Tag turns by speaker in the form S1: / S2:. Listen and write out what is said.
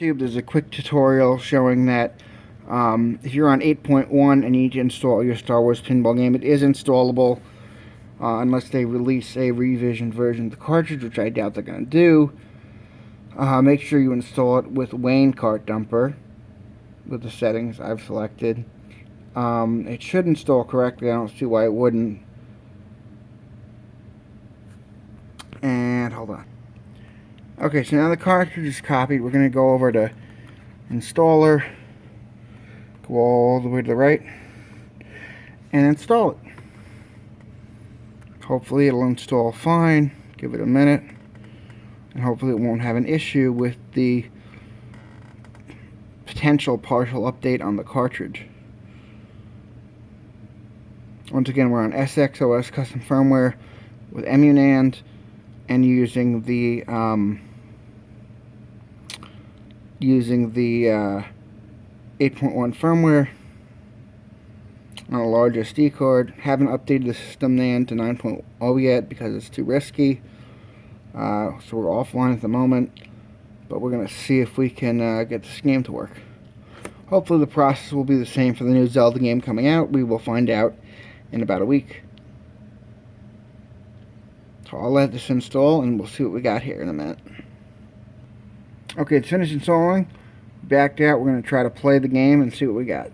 S1: YouTube, there's a quick tutorial showing that um, if you're on 8.1 and you need to install your Star Wars pinball game, it is installable uh, unless they release a revision version of the cartridge, which I doubt they're going to do. Uh, make sure you install it with Wayne Cart Dumper with the settings I've selected. Um, it should install correctly. I don't see why it wouldn't. And hold on. Okay, so now the cartridge is copied. We're going to go over to installer, go all the way to the right, and install it. Hopefully it'll install fine. Give it a minute. And hopefully it won't have an issue with the potential partial update on the cartridge. Once again, we're on SXOS custom firmware with Emunand and using the um, using the uh, 8.1 firmware on a large SD card. Haven't updated the system NAND to 9.0 yet because it's too risky. Uh, so we're offline at the moment. But we're going to see if we can uh, get this game to work. Hopefully the process will be the same for the new Zelda game coming out. We will find out in about a week. So I'll let this install and we'll see what we got here in a minute. Okay, it's finished installing. Backed out. We're going to try to play the game and see what we got.